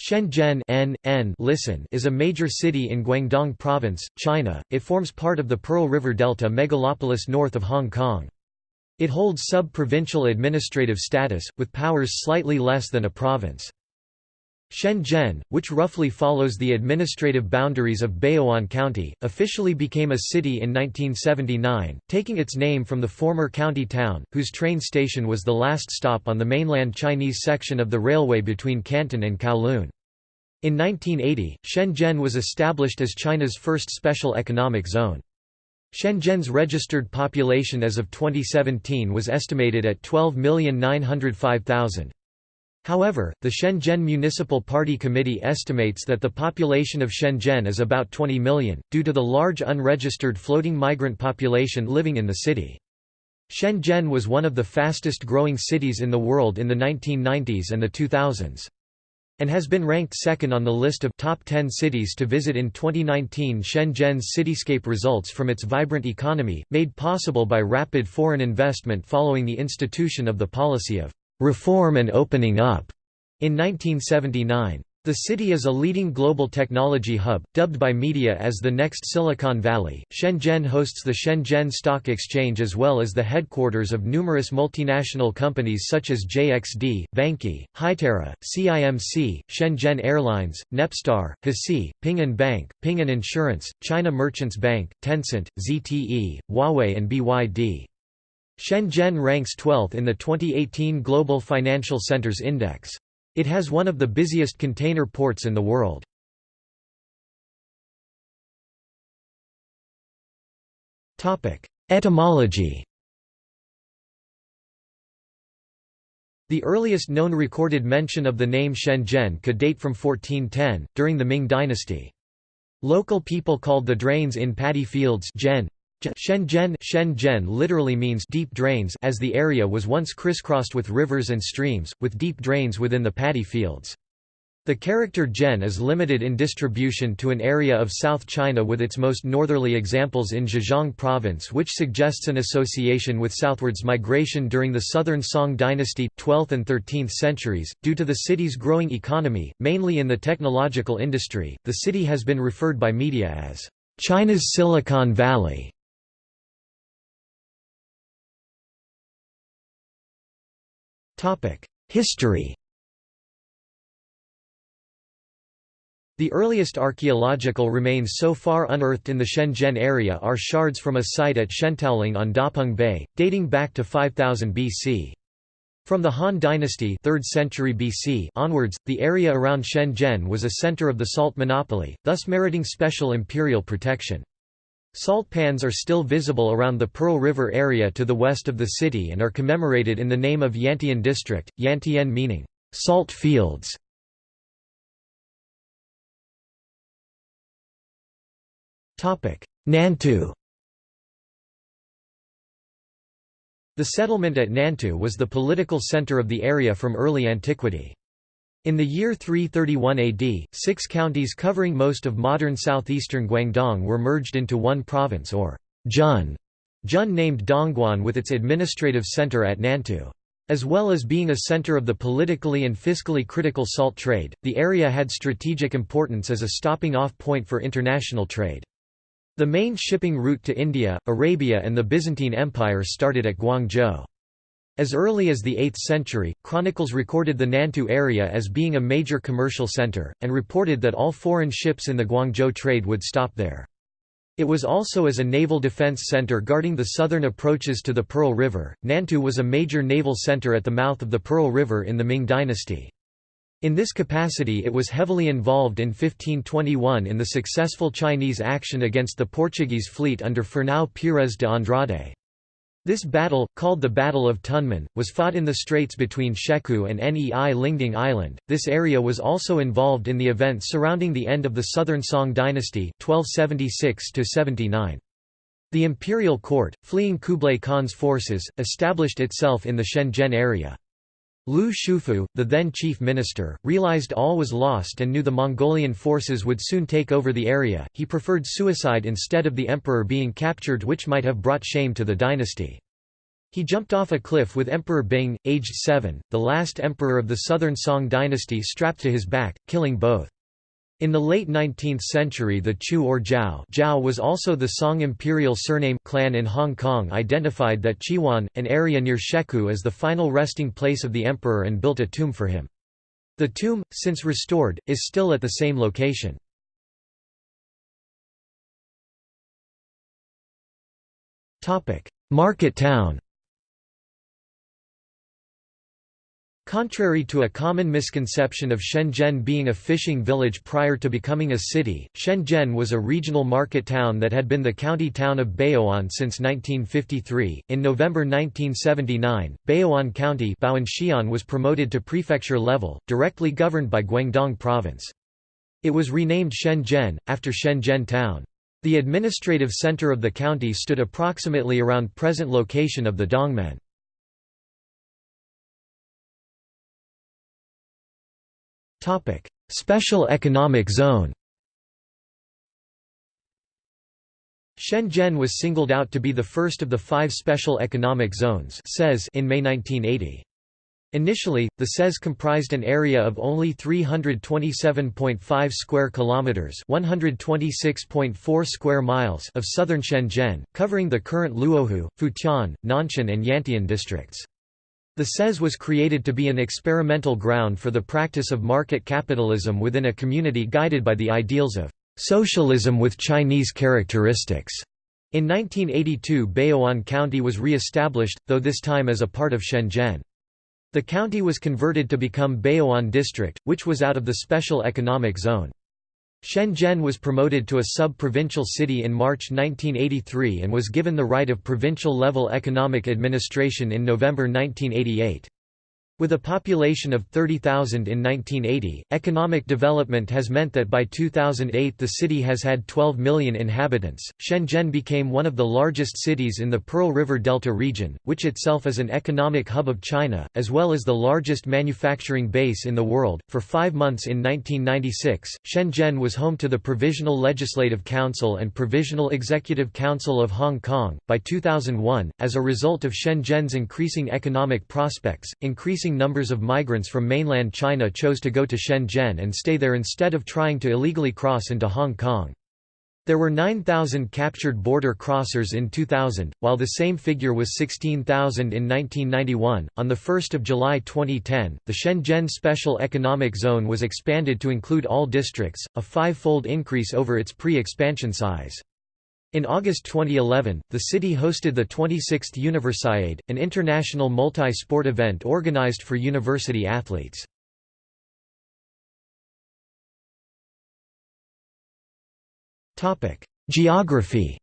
Shenzhen N, N, listen is a major city in Guangdong Province, China. It forms part of the Pearl River Delta megalopolis north of Hong Kong. It holds sub-provincial administrative status, with powers slightly less than a province. Shenzhen, which roughly follows the administrative boundaries of Baoan County, officially became a city in 1979, taking its name from the former county town, whose train station was the last stop on the mainland Chinese section of the railway between Canton and Kowloon. In 1980, Shenzhen was established as China's first special economic zone. Shenzhen's registered population as of 2017 was estimated at 12,905,000. However, the Shenzhen Municipal Party Committee estimates that the population of Shenzhen is about 20 million, due to the large unregistered floating migrant population living in the city. Shenzhen was one of the fastest growing cities in the world in the 1990s and the 2000s and has been ranked second on the list of top 10 cities to visit in 2019 Shenzhen's cityscape results from its vibrant economy, made possible by rapid foreign investment following the institution of the policy of reform and opening up in 1979. The city is a leading global technology hub, dubbed by media as the next Silicon Valley. Shenzhen hosts the Shenzhen Stock Exchange as well as the headquarters of numerous multinational companies such as JXD, Vanke, Hytera, CIMC, Shenzhen Airlines, Nepstar, Hasee, Ping An Bank, Ping An Insurance, China Merchants Bank, Tencent, ZTE, Huawei and BYD. Shenzhen ranks 12th in the 2018 Global Financial Centers Index. It has one of the busiest container ports in the world. Etymology The earliest known recorded mention of the name Shenzhen could date from 1410, during the Ming dynasty. Local people called the drains in paddy fields Shenzhen Shenzhen literally means deep drains as the area was once crisscrossed with rivers and streams, with deep drains within the paddy fields. The character Zhen is limited in distribution to an area of South China with its most northerly examples in Zhejiang province which suggests an association with southwards migration during the southern Song dynasty, 12th and 13th centuries. Due to the city's growing economy, mainly in the technological industry, the city has been referred by media as China's Silicon Valley. History The earliest archaeological remains so far unearthed in the Shenzhen area are shards from a site at Xiantouling on Dapeng Bay, dating back to 5000 BC. From the Han Dynasty 3rd century BC onwards, the area around Shenzhen was a center of the salt monopoly, thus meriting special imperial protection. Salt pans are still visible around the Pearl River area to the west of the city and are commemorated in the name of Yantian district, Yantian meaning, salt fields. Nantou The settlement at Nantou was the political center of the area from early antiquity. In the year 331 AD, six counties covering most of modern southeastern Guangdong were merged into one province or Jun, Jun named Dongguan with its administrative center at Nantou. As well as being a center of the politically and fiscally critical salt trade, the area had strategic importance as a stopping-off point for international trade. The main shipping route to India, Arabia and the Byzantine Empire started at Guangzhou. As early as the 8th century, chronicles recorded the Nantou area as being a major commercial center, and reported that all foreign ships in the Guangzhou trade would stop there. It was also as a naval defense center guarding the southern approaches to the Pearl River. Nantou was a major naval center at the mouth of the Pearl River in the Ming dynasty. In this capacity it was heavily involved in 1521 in the successful Chinese action against the Portuguese fleet under Fernão Pires de Andrade. This battle, called the Battle of Tunmen, was fought in the straits between Shekou and Nei Lingding Island. This area was also involved in the events surrounding the end of the Southern Song dynasty 1276 -79. The imperial court, fleeing Kublai Khan's forces, established itself in the Shenzhen area. Lu Xiufu, the then chief minister, realized all was lost and knew the Mongolian forces would soon take over the area. He preferred suicide instead of the emperor being captured, which might have brought shame to the dynasty. He jumped off a cliff with Emperor Bing, aged 7, the last emperor of the southern Song dynasty strapped to his back, killing both. In the late 19th century the Chu or Zhao, Zhao was also the Song imperial surname clan in Hong Kong identified that Chiwan, an area near Shekou as the final resting place of the emperor and built a tomb for him. The tomb, since restored, is still at the same location. Market town Contrary to a common misconception of Shenzhen being a fishing village prior to becoming a city, Shenzhen was a regional market town that had been the county town of Baoan since 1953. In November 1979, Baoan County was promoted to prefecture level, directly governed by Guangdong Province. It was renamed Shenzhen, after Shenzhen town. The administrative center of the county stood approximately around present location of the Dongmen. Topic: Special Economic Zone. Shenzhen was singled out to be the first of the five special economic zones in May 1980. Initially, the SEZ comprised an area of only 327.5 square kilometers, 126.4 square miles of southern Shenzhen, covering the current Luohu, Futian, Nanshan and Yantian districts. The SEZ was created to be an experimental ground for the practice of market capitalism within a community guided by the ideals of socialism with Chinese characteristics. In 1982 Baoan County was re-established, though this time as a part of Shenzhen. The county was converted to become Baoan District, which was out of the Special Economic Zone. Shenzhen was promoted to a sub-provincial city in March 1983 and was given the right of provincial-level economic administration in November 1988. With a population of 30,000 in 1980, economic development has meant that by 2008 the city has had 12 million inhabitants. Shenzhen became one of the largest cities in the Pearl River Delta region, which itself is an economic hub of China, as well as the largest manufacturing base in the world. For five months in 1996, Shenzhen was home to the Provisional Legislative Council and Provisional Executive Council of Hong Kong. By 2001, as a result of Shenzhen's increasing economic prospects, increasing increasing numbers of migrants from mainland China chose to go to Shenzhen and stay there instead of trying to illegally cross into Hong Kong. There were 9,000 captured border crossers in 2000, while the same figure was 16,000 in 1991. On the 1st of July 2010, the Shenzhen Special Economic Zone was expanded to include all districts, a five-fold increase over its pre-expansion size. In August 2011, the city hosted the 26th Universiade, an international multi-sport event organized for university athletes. Geography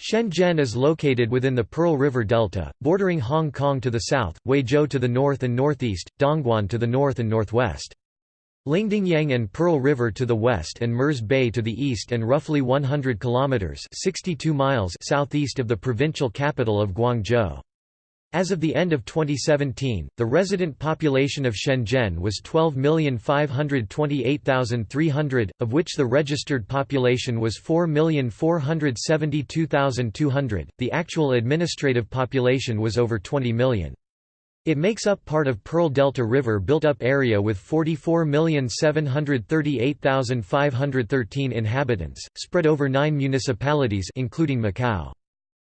Shenzhen is located within the Pearl River Delta, bordering Hong Kong to the south, Huizhou to the north and northeast, Dongguan to the north and northwest. Lingdingyang and Pearl River to the west and Mirs Bay to the east and roughly 100 kilometers (62 miles) southeast of the provincial capital of Guangzhou. As of the end of 2017, the resident population of Shenzhen was 12,528,300, of which the registered population was 4,472,200. The actual administrative population was over 20 million. It makes up part of Pearl Delta River built-up area with 44,738,513 inhabitants, spread over nine municipalities including Macau.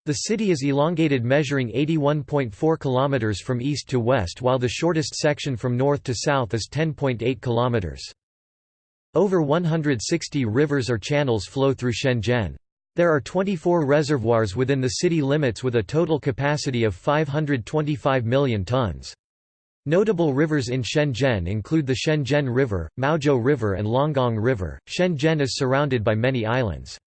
The city is elongated measuring 81.4 km from east to west while the shortest section from north to south is 10.8 km. Over 160 rivers or channels flow through Shenzhen. There are 24 reservoirs within the city limits with a total capacity of 525 million tons. Notable rivers in Shenzhen include the Shenzhen River, Maozhou River and Longgang River. Shenzhen is surrounded by many islands.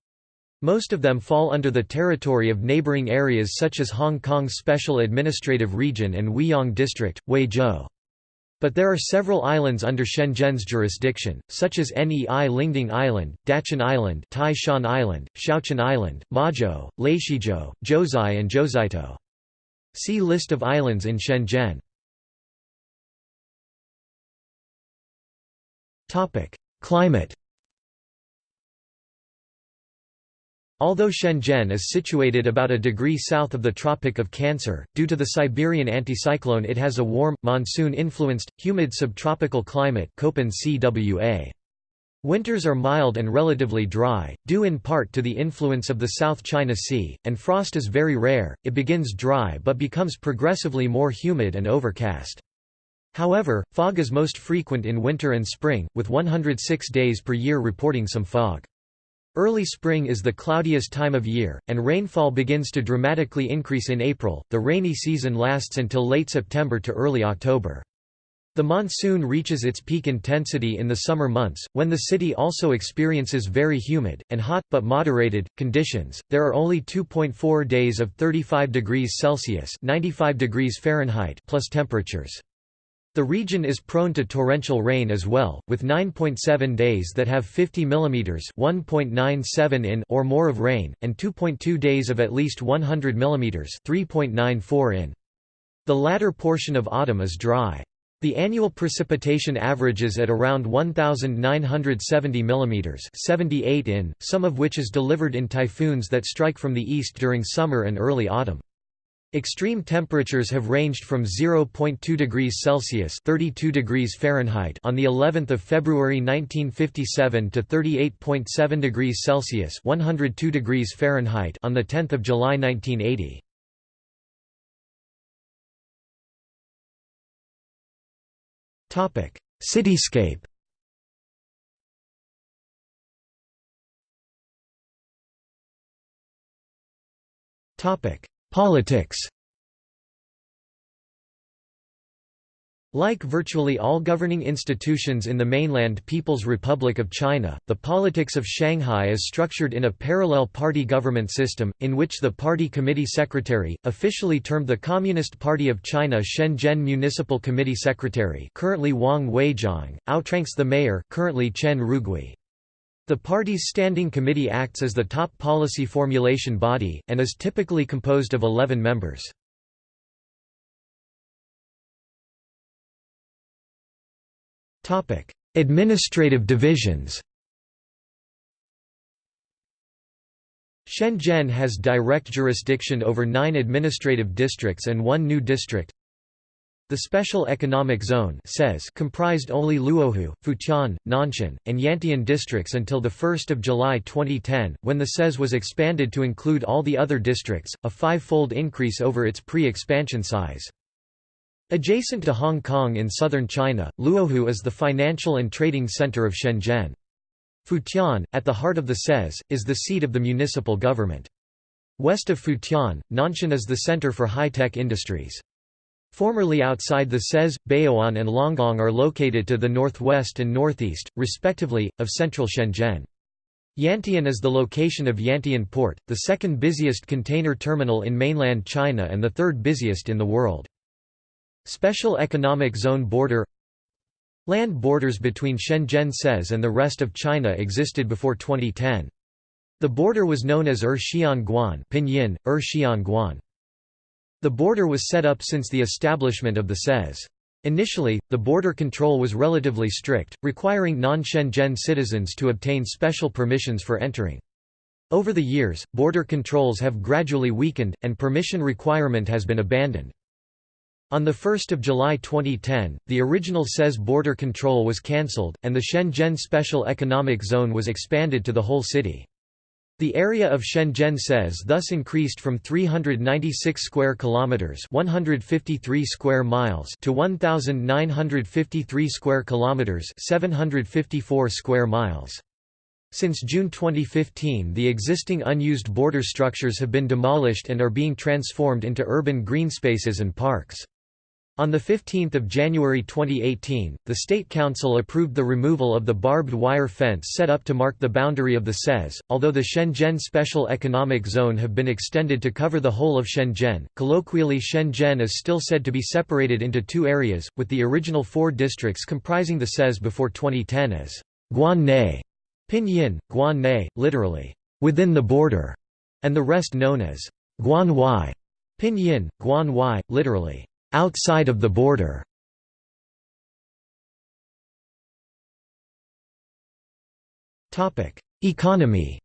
Most of them fall under the territory of neighboring areas such as Hong Kong's Special Administrative Region and Huiyang District, Huizhou. But there are several islands under Shenzhen's jurisdiction, such as Nei Lingding Island, Dachan Island Tai Shan Island, Shaochen Island, Maozhou, Leishizhou, Zhouzai and Zhouzaito. See List of islands in Shenzhen. Climate Although Shenzhen is situated about a degree south of the Tropic of Cancer, due to the Siberian anticyclone it has a warm, monsoon-influenced, humid subtropical climate. Winters are mild and relatively dry, due in part to the influence of the South China Sea, and frost is very rare, it begins dry but becomes progressively more humid and overcast. However, fog is most frequent in winter and spring, with 106 days per year reporting some fog. Early spring is the cloudiest time of year, and rainfall begins to dramatically increase in April. The rainy season lasts until late September to early October. The monsoon reaches its peak intensity in the summer months, when the city also experiences very humid, and hot, but moderated, conditions. There are only 2.4 days of 35 degrees Celsius 95 degrees Fahrenheit plus temperatures. The region is prone to torrential rain as well, with 9.7 days that have 50 mm (1.97 in) or more of rain, and 2.2 days of at least 100 mm (3.94 in). The latter portion of autumn is dry. The annual precipitation averages at around 1,970 mm 78 in, some of which is delivered in typhoons that strike from the east during summer and early autumn. Extreme temperatures have ranged from 0.2 degrees Celsius (32 degrees Fahrenheit) on the 11th of February 1957 to 38.7 degrees Celsius (102 degrees Fahrenheit) on the 10th of July 1980. Topic: Cityscape. Topic: Politics Like virtually all governing institutions in the mainland People's Republic of China, the politics of Shanghai is structured in a parallel party government system, in which the party committee secretary, officially termed the Communist Party of China Shenzhen Municipal Committee Secretary currently Wang Weizhong, outranks the mayor currently Chen Rugui. The party's standing committee acts as the top policy formulation body, and is typically composed of 11 members. Administrative divisions Shenzhen has direct jurisdiction over nine administrative districts and one new district, the Special Economic Zone comprised only Luohu, Futian, Nanshan, and Yantian districts until 1 July 2010, when the SEZ was expanded to include all the other districts, a five-fold increase over its pre-expansion size. Adjacent to Hong Kong in southern China, Luohu is the financial and trading center of Shenzhen. Futian, at the heart of the SEZ, is the seat of the municipal government. West of Futian, Nanshan is the center for high-tech industries. Formerly outside the SEZ, Baoan and Longgang are located to the northwest and northeast, respectively, of central Shenzhen. Yantian is the location of Yantian Port, the second busiest container terminal in mainland China and the third busiest in the world. Special Economic Zone Border Land borders between Shenzhen SEZ and the rest of China existed before 2010. The border was known as Er Xian Guan Pinyin, er Xian Guan. The border was set up since the establishment of the SEZ. Initially, the border control was relatively strict, requiring non-Shenzhen citizens to obtain special permissions for entering. Over the years, border controls have gradually weakened, and permission requirement has been abandoned. On 1 July 2010, the original SEZ border control was cancelled, and the Shenzhen Special Economic Zone was expanded to the whole city. The area of Shenzhen says thus increased from 396 square kilometers, 153 square miles to 1953 square kilometers, 754 square miles. Since June 2015 the existing unused border structures have been demolished and are being transformed into urban green spaces and parks. On 15 January 2018, the State Council approved the removal of the barbed wire fence set up to mark the boundary of the SEZ. Although the Shenzhen Special Economic Zone have been extended to cover the whole of Shenzhen, colloquially Shenzhen is still said to be separated into two areas, with the original four districts comprising the SEZ before 2010 as Guan Pinyin, Guan literally, within the border, and the rest known as Guan Pinyin, Guan literally, outside of the border. Economy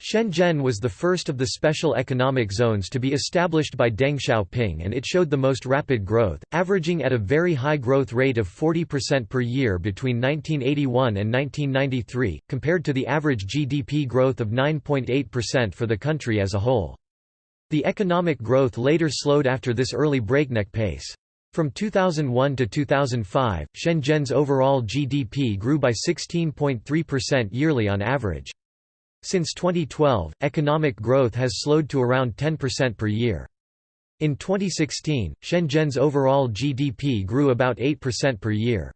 Shenzhen was the first of the special economic zones to be established by Deng Xiaoping and it showed the most rapid growth, averaging at a very high growth rate of 40% per year between 1981 and 1993, compared to the average GDP growth of 9.8% for the country as a whole. The economic growth later slowed after this early breakneck pace. From 2001 to 2005, Shenzhen's overall GDP grew by 16.3% yearly on average. Since 2012, economic growth has slowed to around 10% per year. In 2016, Shenzhen's overall GDP grew about 8% per year.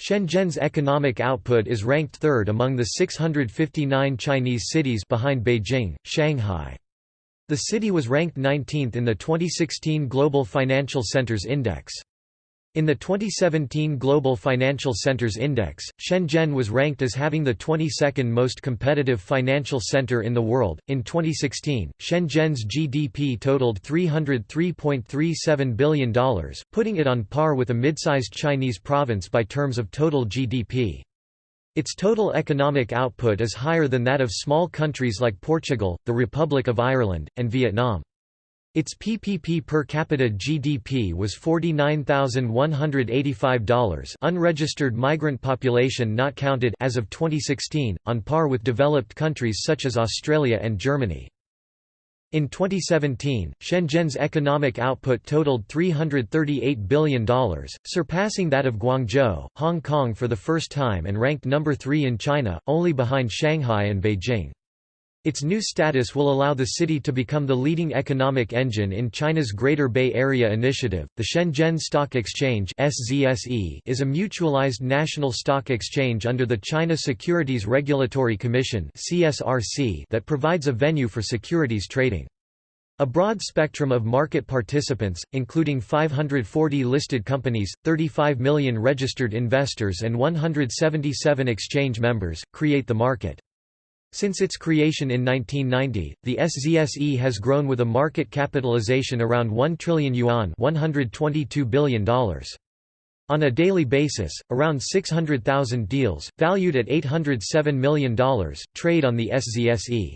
Shenzhen's economic output is ranked third among the 659 Chinese cities behind Beijing, Shanghai. The city was ranked 19th in the 2016 Global Financial Centers Index. In the 2017 Global Financial Centers Index, Shenzhen was ranked as having the 22nd most competitive financial center in the world. In 2016, Shenzhen's GDP totaled $303.37 billion, putting it on par with a mid-sized Chinese province by terms of total GDP. Its total economic output is higher than that of small countries like Portugal, the Republic of Ireland, and Vietnam. Its PPP per capita GDP was $49,185 unregistered migrant population not counted as of 2016, on par with developed countries such as Australia and Germany. In 2017, Shenzhen's economic output totaled $338 billion, surpassing that of Guangzhou, Hong Kong for the first time and ranked number 3 in China, only behind Shanghai and Beijing. Its new status will allow the city to become the leading economic engine in China's Greater Bay Area Initiative. The Shenzhen Stock Exchange (SZSE) is a mutualized national stock exchange under the China Securities Regulatory Commission (CSRC) that provides a venue for securities trading. A broad spectrum of market participants, including 540 listed companies, 35 million registered investors and 177 exchange members, create the market. Since its creation in 1990, the SZSE has grown with a market capitalization around 1 trillion yuan $122 billion. On a daily basis, around 600,000 deals, valued at $807 million, trade on the SZSE.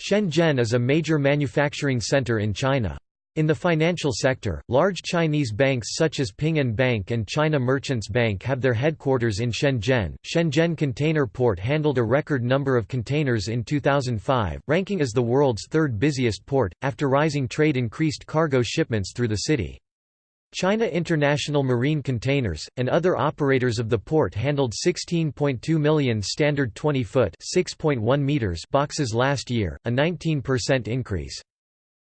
Shenzhen is a major manufacturing center in China. In the financial sector, large Chinese banks such as Ping An Bank and China Merchants Bank have their headquarters in Shenzhen. Shenzhen Container Port handled a record number of containers in 2005, ranking as the world's third busiest port, after rising trade increased cargo shipments through the city. China International Marine Containers, and other operators of the port handled 16.2 million standard 20-foot boxes last year, a 19% increase.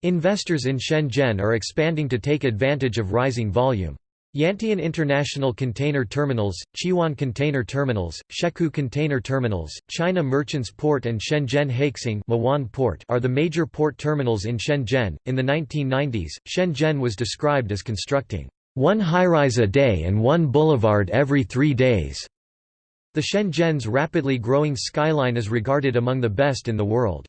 Investors in Shenzhen are expanding to take advantage of rising volume. Yantian International Container Terminals, Chiwan Container Terminals, Shekou Container Terminals, China Merchants Port and Shenzhen Haixing Port are the major port terminals in Shenzhen. In the 1990s, Shenzhen was described as constructing one high-rise a day and one boulevard every three days. The Shenzhen's rapidly growing skyline is regarded among the best in the world.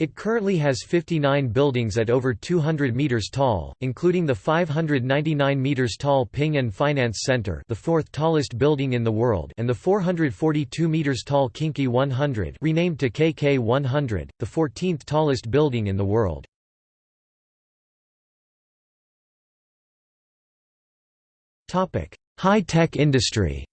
It currently has 59 buildings at over 200 meters tall, including the 599 meters tall Ping An Finance Center, the fourth tallest building in the world, and the 442 meters tall Kingkey 100, renamed to KK 100, the 14th tallest building in the world. Topic: High-tech industry.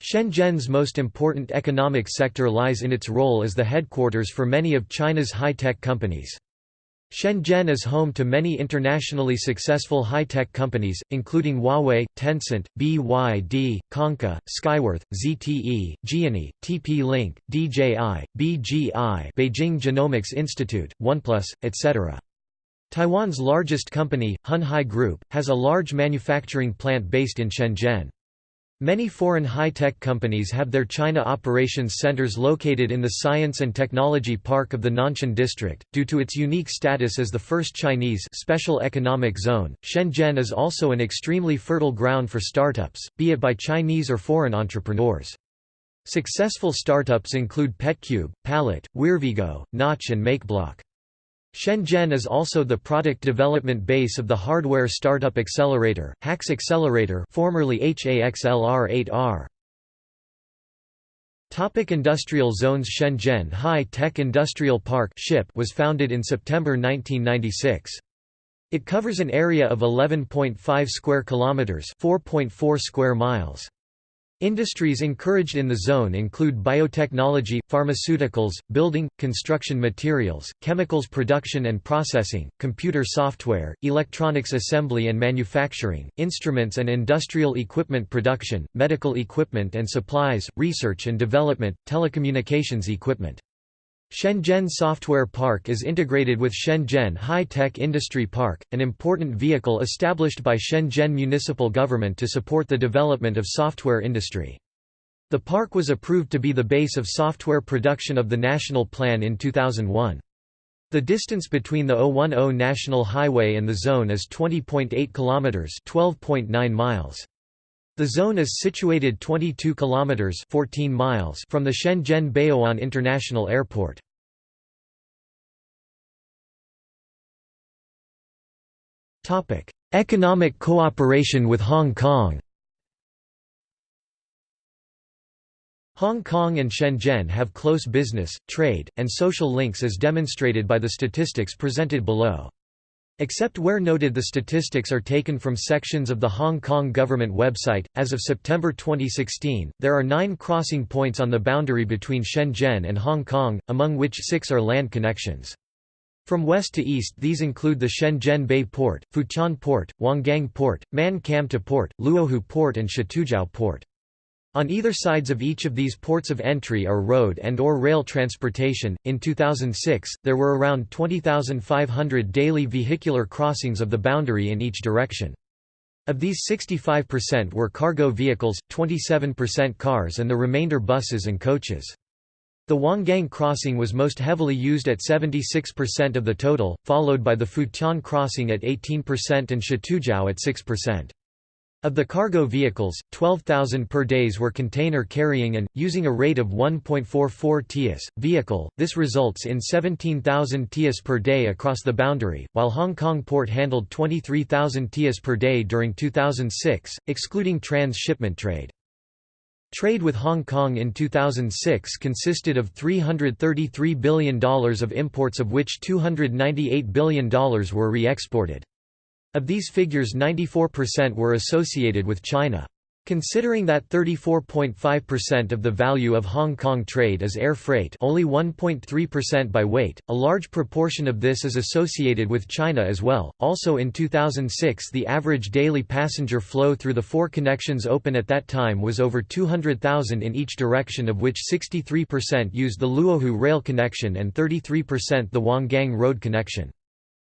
Shenzhen's most important economic sector lies in its role as the headquarters for many of China's high-tech companies. Shenzhen is home to many internationally successful high-tech companies, including Huawei, Tencent, BYD, Konka, Skyworth, ZTE, Gionee, TP-Link, DJI, BGI Beijing Genomics Institute, OnePlus, etc. Taiwan's largest company, Hon Hai Group, has a large manufacturing plant based in Shenzhen. Many foreign high-tech companies have their China operations centers located in the Science and Technology Park of the Nanshan District. Due to its unique status as the first Chinese special economic zone, Shenzhen is also an extremely fertile ground for startups, be it by Chinese or foreign entrepreneurs. Successful startups include PetCube, Pallet, Weirvigo, Notch and MakeBlock. Shenzhen is also the product development base of the hardware startup accelerator, HAX Accelerator formerly HAXLR8R. Topic industrial zones Shenzhen High Tech Industrial Park was founded in September 1996. It covers an area of 11.5 square kilometers, 4.4 square miles. Industries encouraged in the zone include biotechnology, pharmaceuticals, building, construction materials, chemicals production and processing, computer software, electronics assembly and manufacturing, instruments and industrial equipment production, medical equipment and supplies, research and development, telecommunications equipment. Shenzhen Software Park is integrated with Shenzhen High-Tech Industry Park, an important vehicle established by Shenzhen municipal government to support the development of software industry. The park was approved to be the base of software production of the national plan in 2001. The distance between the 010 National Highway and the zone is 20.8 kilometers, 12.9 miles. The zone is situated 22 kilometers 14 miles from the Shenzhen Baoan International Airport. Topic: Economic cooperation with Hong Kong. Hong Kong and Shenzhen have close business, trade, and social links as demonstrated by the statistics presented below. Except where noted the statistics are taken from sections of the Hong Kong government website. As of September 2016, there are nine crossing points on the boundary between Shenzhen and Hong Kong, among which six are land connections. From west to east these include the Shenzhen Bay Port, Futian Port, Huanggang Port, Man Kam To Port, Luohu Port and Shatoujiao Port. On either sides of each of these ports of entry are road and or rail transportation. In 2006, there were around 20,500 daily vehicular crossings of the boundary in each direction. Of these 65% were cargo vehicles, 27% cars and the remainder buses and coaches. The Huanggang crossing was most heavily used at 76% of the total, followed by the Futian crossing at 18% and Shatoujiao at 6%. Of the cargo vehicles, 12,000 per days were container carrying and, using a rate of 1.44 TIS, vehicle, this results in 17,000 TIS per day across the boundary, while Hong Kong port handled 23,000 TIS per day during 2006, excluding trans-shipment trade. Trade with Hong Kong in 2006 consisted of $333 billion of imports of which $298 billion were re-exported. Of these figures 94% were associated with China. Considering that 34.5% of the value of Hong Kong trade is air freight only 1.3% by weight, a large proportion of this is associated with China as well. Also in 2006 the average daily passenger flow through the four connections open at that time was over 200,000 in each direction of which 63% used the Luohu rail connection and 33% the Huanggang road connection.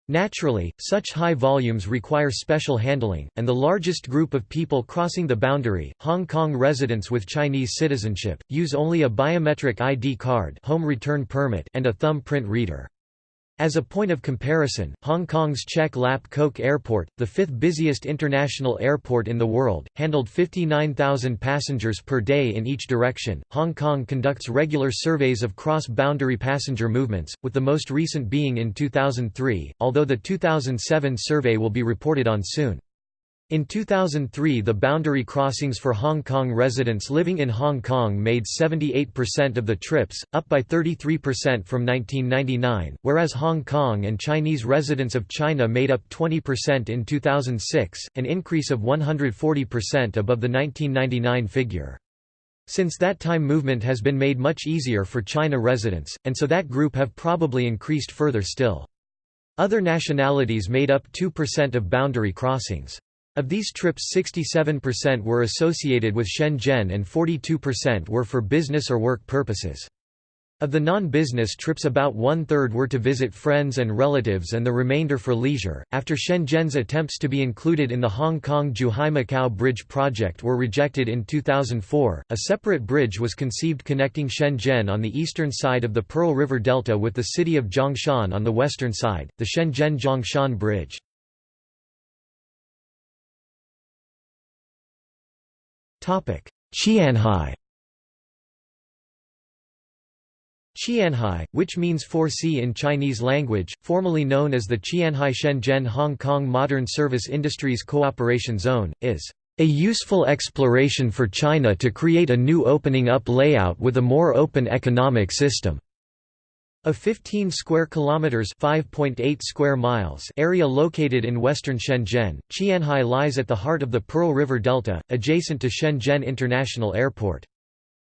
Naturally, such high volumes require special handling, and the largest group of people crossing the boundary, Hong Kong residents with Chinese citizenship, use only a biometric ID card home return permit and a thumb print reader. As a point of comparison, Hong Kong's Chek Lap Kok Airport, the fifth busiest international airport in the world, handled 59,000 passengers per day in each direction. Hong Kong conducts regular surveys of cross boundary passenger movements, with the most recent being in 2003, although the 2007 survey will be reported on soon. In 2003 the boundary crossings for Hong Kong residents living in Hong Kong made 78% of the trips, up by 33% from 1999, whereas Hong Kong and Chinese residents of China made up 20% in 2006, an increase of 140% above the 1999 figure. Since that time movement has been made much easier for China residents, and so that group have probably increased further still. Other nationalities made up 2% of boundary crossings. Of these trips 67% were associated with Shenzhen and 42% were for business or work purposes. Of the non-business trips about one-third were to visit friends and relatives and the remainder for leisure. After Shenzhen's attempts to be included in the Hong Kong-Zhuhai-Macau Bridge project were rejected in 2004, a separate bridge was conceived connecting Shenzhen on the eastern side of the Pearl River Delta with the city of Zhongshan on the western side, the Shenzhen-Zhongshan Bridge. Qianhai Qianhai, which means 4C in Chinese language, formerly known as the Qianhai Shenzhen Hong Kong Modern Service Industries Cooperation Zone, is a useful exploration for China to create a new opening up layout with a more open economic system. A 15 square kilometers (5.8 square miles) area located in western Shenzhen, Qianhai lies at the heart of the Pearl River Delta, adjacent to Shenzhen International Airport.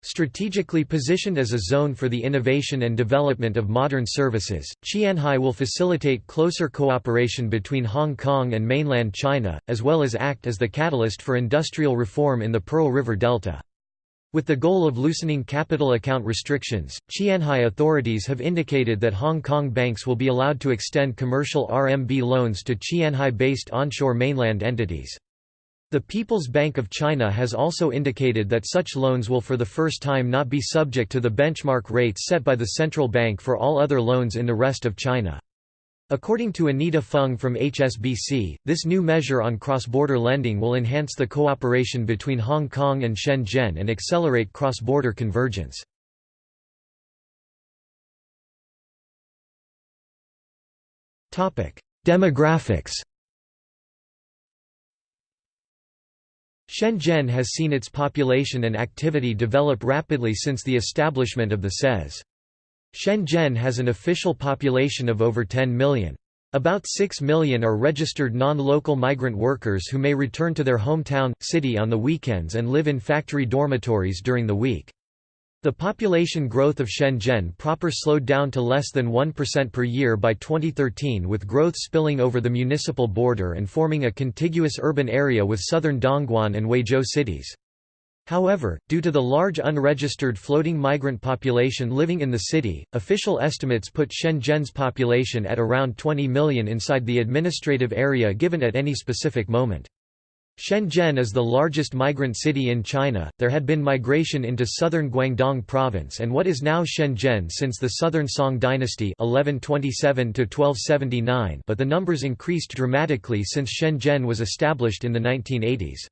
Strategically positioned as a zone for the innovation and development of modern services, Qianhai will facilitate closer cooperation between Hong Kong and mainland China, as well as act as the catalyst for industrial reform in the Pearl River Delta. With the goal of loosening capital account restrictions, Qianhai authorities have indicated that Hong Kong banks will be allowed to extend commercial RMB loans to Qianhai-based onshore mainland entities. The People's Bank of China has also indicated that such loans will for the first time not be subject to the benchmark rates set by the central bank for all other loans in the rest of China. According to Anita Fung from HSBC, this new measure on cross-border lending will enhance the cooperation between Hong Kong and Shenzhen and accelerate cross-border convergence. Demographics Shenzhen has seen its population and activity develop rapidly since the establishment of the SEZ. Shenzhen has an official population of over 10 million. About 6 million are registered non-local migrant workers who may return to their hometown, city on the weekends and live in factory dormitories during the week. The population growth of Shenzhen proper slowed down to less than 1% per year by 2013 with growth spilling over the municipal border and forming a contiguous urban area with southern Dongguan and Huizhou cities. However, due to the large unregistered floating migrant population living in the city, official estimates put Shenzhen's population at around 20 million inside the administrative area given at any specific moment. Shenzhen is the largest migrant city in China. There had been migration into southern Guangdong province and what is now Shenzhen since the Southern Song dynasty 1127 to 1279, but the numbers increased dramatically since Shenzhen was established in the 1980s.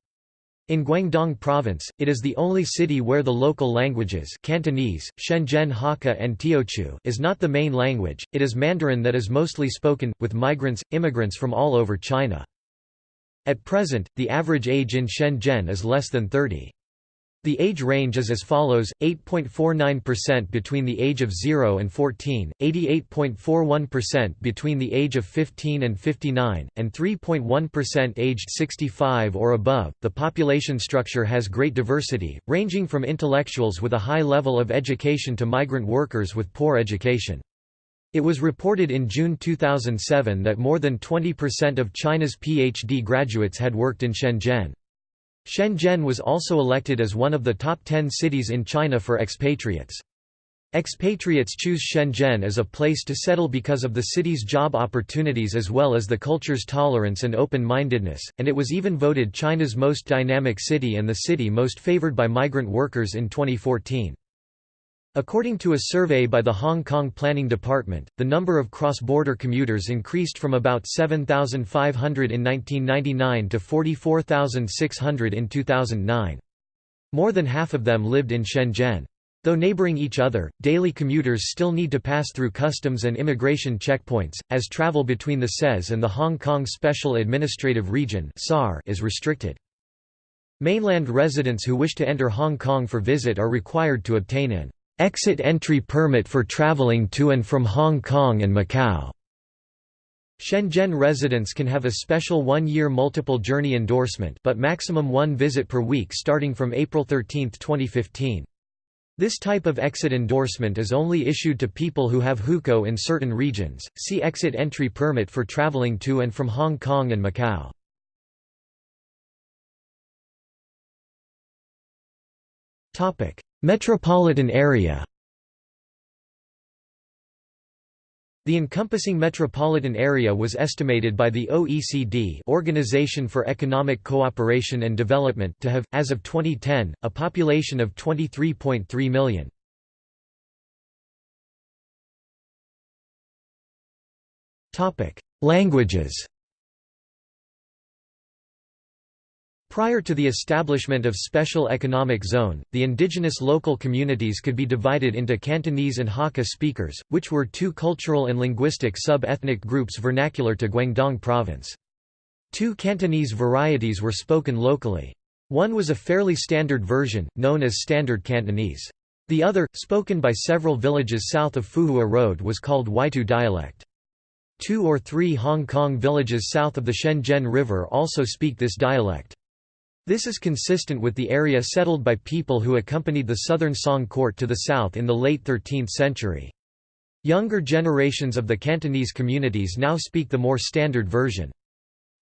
In Guangdong Province, it is the only city where the local languages Cantonese, Shenzhen Hakka and Teochew is not the main language, it is Mandarin that is mostly spoken, with migrants, immigrants from all over China. At present, the average age in Shenzhen is less than 30. The age range is as follows, 8.49% between the age of 0 and 14, 88.41% between the age of 15 and 59, and 3.1% aged 65 or above. The population structure has great diversity, ranging from intellectuals with a high level of education to migrant workers with poor education. It was reported in June 2007 that more than 20% of China's PhD graduates had worked in Shenzhen. Shenzhen was also elected as one of the top 10 cities in China for expatriates. Expatriates choose Shenzhen as a place to settle because of the city's job opportunities as well as the culture's tolerance and open-mindedness, and it was even voted China's most dynamic city and the city most favored by migrant workers in 2014. According to a survey by the Hong Kong Planning Department, the number of cross-border commuters increased from about 7,500 in 1999 to 44,600 in 2009. More than half of them lived in Shenzhen. Though neighboring each other, daily commuters still need to pass through customs and immigration checkpoints, as travel between the SEZ and the Hong Kong Special Administrative Region is restricted. Mainland residents who wish to enter Hong Kong for visit are required to obtain an Exit entry permit for traveling to and from Hong Kong and Macau. Shenzhen residents can have a special one-year multiple journey endorsement but maximum one visit per week starting from April 13, 2015. This type of exit endorsement is only issued to people who have hukou in certain regions. See exit entry permit for traveling to and from Hong Kong and Macau. Topic: Metropolitan area The encompassing metropolitan area was estimated by the OECD Organization for Economic Cooperation and Development to have, as of 2010, a population of 23.3 million. Languages Prior to the establishment of Special Economic Zone, the indigenous local communities could be divided into Cantonese and Hakka speakers, which were two cultural and linguistic sub-ethnic groups vernacular to Guangdong Province. Two Cantonese varieties were spoken locally. One was a fairly standard version, known as Standard Cantonese. The other, spoken by several villages south of Fuhua Road was called Weitou dialect. Two or three Hong Kong villages south of the Shenzhen River also speak this dialect. This is consistent with the area settled by people who accompanied the Southern Song court to the south in the late 13th century. Younger generations of the Cantonese communities now speak the more standard version.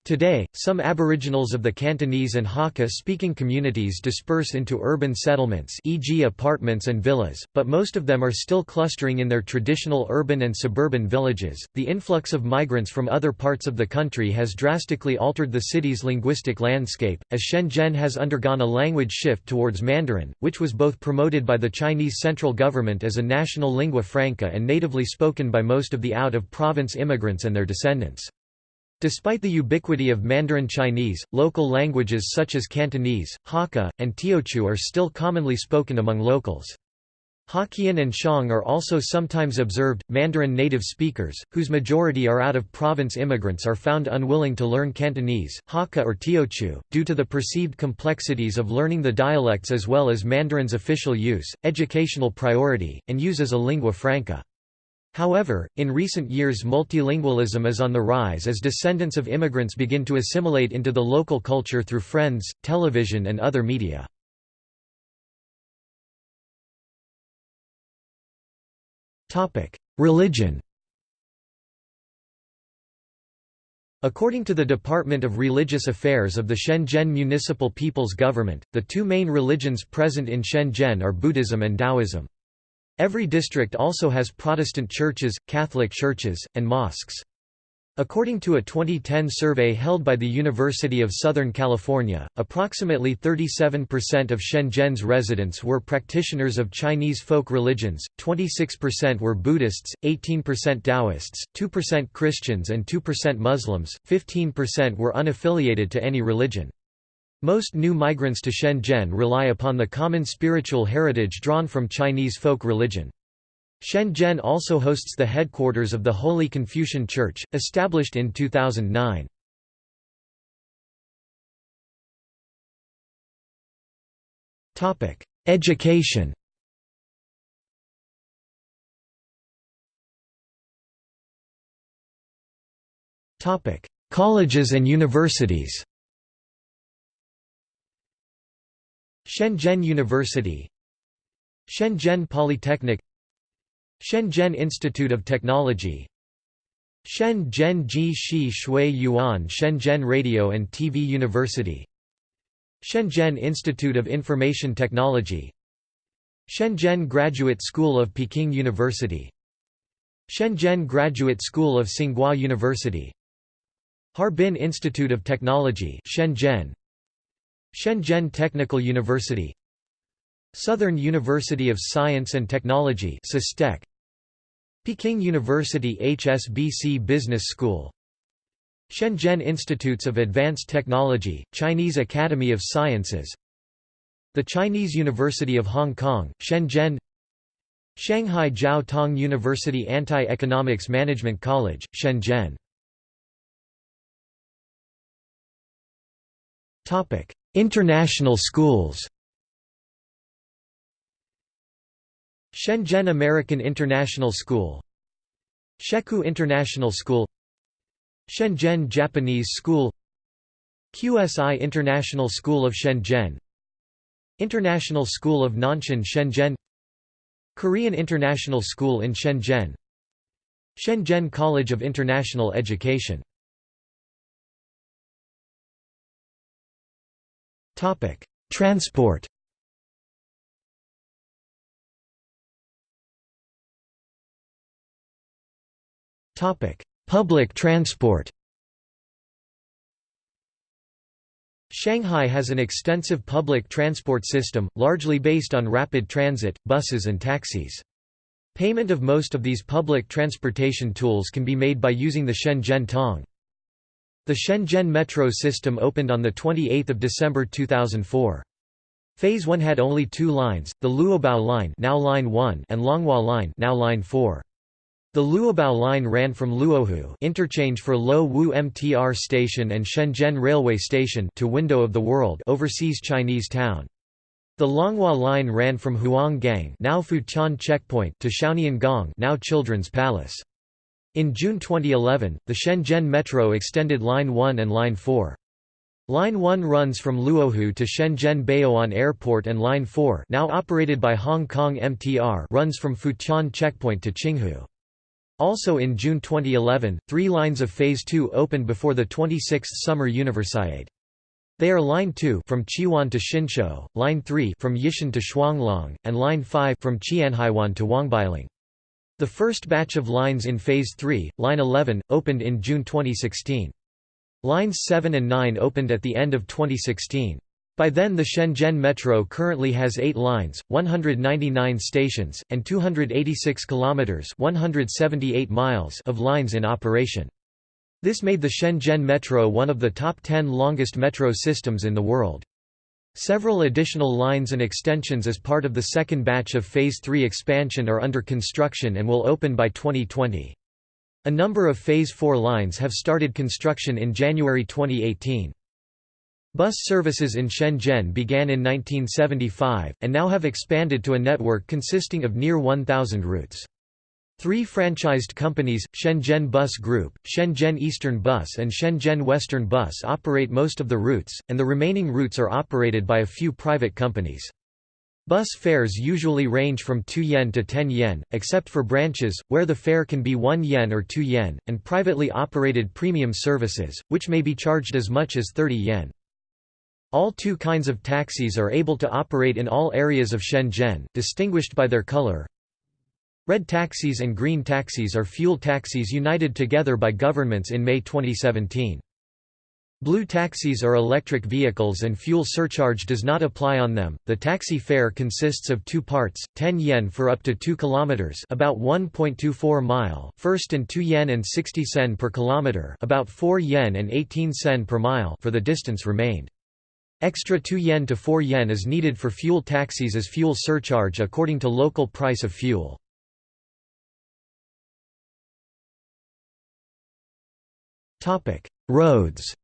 Today, some aboriginals of the Cantonese and Hakka-speaking communities disperse into urban settlements e.g. apartments and villas, but most of them are still clustering in their traditional urban and suburban villages. The influx of migrants from other parts of the country has drastically altered the city's linguistic landscape, as Shenzhen has undergone a language shift towards Mandarin, which was both promoted by the Chinese central government as a national lingua franca and natively spoken by most of the out-of-province immigrants and their descendants. Despite the ubiquity of Mandarin Chinese, local languages such as Cantonese, Hakka, and Teochew are still commonly spoken among locals. Hokkien and Shang are also sometimes observed. Mandarin native speakers, whose majority are out of province immigrants, are found unwilling to learn Cantonese, Hakka, or Teochew, due to the perceived complexities of learning the dialects as well as Mandarin's official use, educational priority, and use as a lingua franca. However, in recent years multilingualism is on the rise as descendants of immigrants begin to assimilate into the local culture through friends, television and other media. Religion According to the Department of Religious Affairs of the Shenzhen Municipal People's Government, the two main religions present in Shenzhen are Buddhism and Taoism. Every district also has Protestant churches, Catholic churches, and mosques. According to a 2010 survey held by the University of Southern California, approximately 37% of Shenzhen's residents were practitioners of Chinese folk religions, 26% were Buddhists, 18% Taoists, 2% Christians and 2% Muslims, 15% were unaffiliated to any religion. Most new migrants to Shenzhen rely upon the common spiritual heritage drawn from Chinese folk religion. Shenzhen also hosts the headquarters of the Holy Confucian Church, established in 2009. Education Colleges and universities Shenzhen University Shenzhen Polytechnic Shenzhen Institute of Technology Shenzhen Ji Shi Shui Yuan Shenzhen Radio and TV University Shenzhen Institute of Information Technology Shenzhen Graduate School of Peking University Shenzhen Graduate School of Tsinghua University Harbin Institute of Technology Shenzhen Shenzhen Technical University Southern University of Science and Technology Peking University HSBC Business School Shenzhen Institutes of Advanced Technology, Chinese Academy of Sciences The Chinese University of Hong Kong, Shenzhen Shanghai Jiao Tong University Antai-Economics Management College, Shenzhen International schools. Shenzhen American International School. Shekou International School. Shenzhen Japanese School. QSI International School of Shenzhen. International School of Nanshan Shenzhen. Korean International School in Shenzhen. Shenzhen College of International Education Topic: Transport. Topic: Public transport. Shanghai has an extensive public transport system, largely based on rapid transit, buses and taxis. Payment of most of these public transportation tools can be made by using the Shenzhen Tong. The Shenzhen metro system opened on 28 December 2004. Phase 1 had only two lines, the Luobao line, now line 1 and Longhua line, now line 4. The Luobao line ran from Luohu interchange for Lo Wu MTR station and Shenzhen Railway Station to Window of the World overseas Chinese town. The Longhua line ran from Huanggang now Futian checkpoint to Shaonian now Children's Palace. In June 2011, the Shenzhen Metro extended Line 1 and Line 4. Line 1 runs from Luohu to Shenzhen Baoan Airport and Line 4 now operated by Hong Kong MTR runs from Futian checkpoint to Qinghu. Also in June 2011, three lines of Phase 2 opened before the 26th Summer Universiade. They are Line 2 from Chiwan to Xinxiu, Line 3 from Yishan to Shuanglong, and Line 5 from Qianhaiwan to Huangbeiling. The first batch of lines in Phase 3, Line 11, opened in June 2016. Lines 7 and 9 opened at the end of 2016. By then the Shenzhen Metro currently has 8 lines, 199 stations, and 286 kilometers, 178 miles of lines in operation. This made the Shenzhen Metro one of the top 10 longest metro systems in the world. Several additional lines and extensions as part of the second batch of Phase 3 expansion are under construction and will open by 2020. A number of Phase 4 lines have started construction in January 2018. Bus services in Shenzhen began in 1975, and now have expanded to a network consisting of near 1,000 routes. Three franchised companies, Shenzhen Bus Group, Shenzhen Eastern Bus and Shenzhen Western Bus operate most of the routes, and the remaining routes are operated by a few private companies. Bus fares usually range from 2 yen to 10 yen, except for branches, where the fare can be 1 yen or 2 yen, and privately operated premium services, which may be charged as much as 30 yen. All two kinds of taxis are able to operate in all areas of Shenzhen, distinguished by their color. Red taxis and green taxis are fuel taxis united together by governments in May 2017. Blue taxis are electric vehicles and fuel surcharge does not apply on them. The taxi fare consists of two parts: 10 yen for up to 2 kilometers, about 1.24 mile, first and 2 yen and 60 sen per kilometer, about 4 yen and 18 sen per mile for the distance remained. Extra 2 yen to 4 yen is needed for fuel taxis as fuel surcharge according to local price of fuel. Roads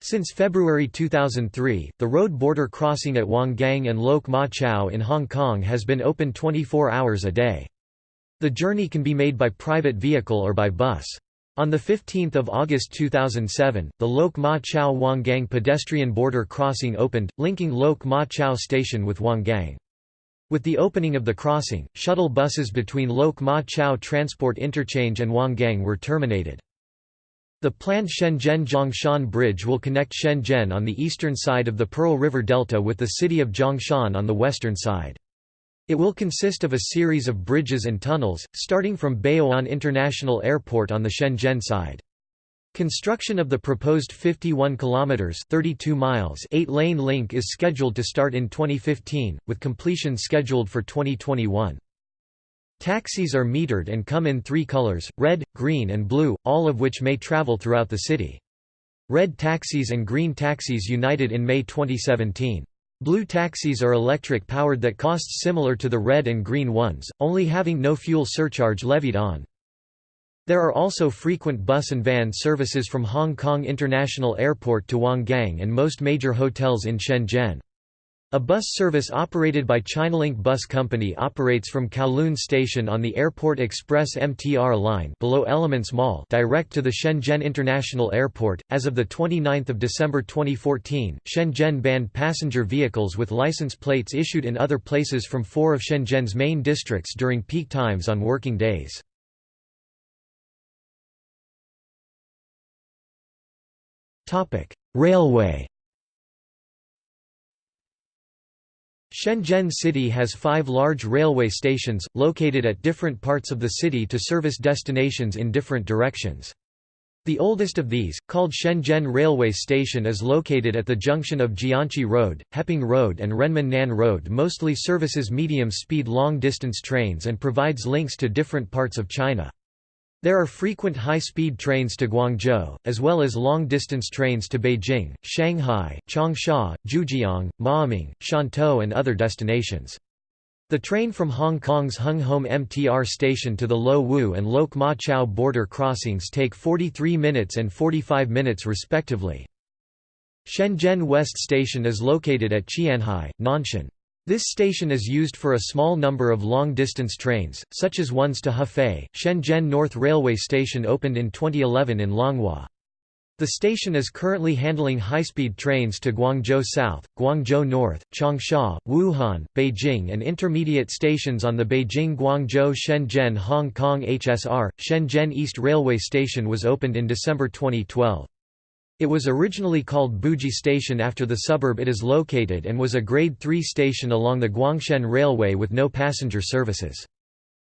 Since February 2003, the road border crossing at Huanggang and Lok Ma Chau in Hong Kong has been open 24 hours a day. The journey can be made by private vehicle or by bus. On 15 August 2007, the Lok Ma Chau Huanggang pedestrian border crossing opened, linking Lok Ma Chau station with Huanggang. With the opening of the crossing, shuttle buses between Lok Ma Chau Transport Interchange and Huanggang were terminated. The planned Shenzhen-Zhongshan Bridge will connect Shenzhen on the eastern side of the Pearl River Delta with the city of Zhongshan on the western side. It will consist of a series of bridges and tunnels, starting from Baoan International Airport on the Shenzhen side. Construction of the proposed 51 kilometers 32 miles 8-lane link is scheduled to start in 2015 with completion scheduled for 2021. Taxis are metered and come in 3 colors: red, green and blue, all of which may travel throughout the city. Red taxis and green taxis united in May 2017. Blue taxis are electric-powered that costs similar to the red and green ones, only having no fuel surcharge levied on. There are also frequent bus and van services from Hong Kong International Airport to Huanggang and most major hotels in Shenzhen. A bus service operated by Chinalink Bus Company operates from Kowloon Station on the Airport Express MTR line below Elements Mall direct to the Shenzhen International Airport. As of the 29th of December 2014, Shenzhen banned passenger vehicles with license plates issued in other places from 4 of Shenzhen's main districts during peak times on working days. Topic: Railway Shenzhen City has five large railway stations, located at different parts of the city to service destinations in different directions. The oldest of these, called Shenzhen Railway Station is located at the junction of Jianqi Road, Heping Road and Renmin Nan Road mostly services medium-speed long-distance trains and provides links to different parts of China. There are frequent high-speed trains to Guangzhou, as well as long-distance trains to Beijing, Shanghai, Changsha, Zhujiang, Maoming, Shantou and other destinations. The train from Hong Kong's Hung Hom MTR station to the Lo Wu and Lok Ma Chau border crossings take 43 minutes and 45 minutes respectively. Shenzhen West Station is located at Qianhai, Nanshan. This station is used for a small number of long-distance trains, such as ones to Hefei. Shenzhen North Railway Station opened in 2011 in Longhua. The station is currently handling high-speed trains to Guangzhou South, Guangzhou North, Changsha, Wuhan, Beijing and intermediate stations on the Beijing-Guangzhou-Shenzhen Hong Kong HSR. Shenzhen East Railway Station was opened in December 2012. It was originally called Buji Station after the suburb it is located and was a Grade 3 station along the Guangshen Railway with no passenger services.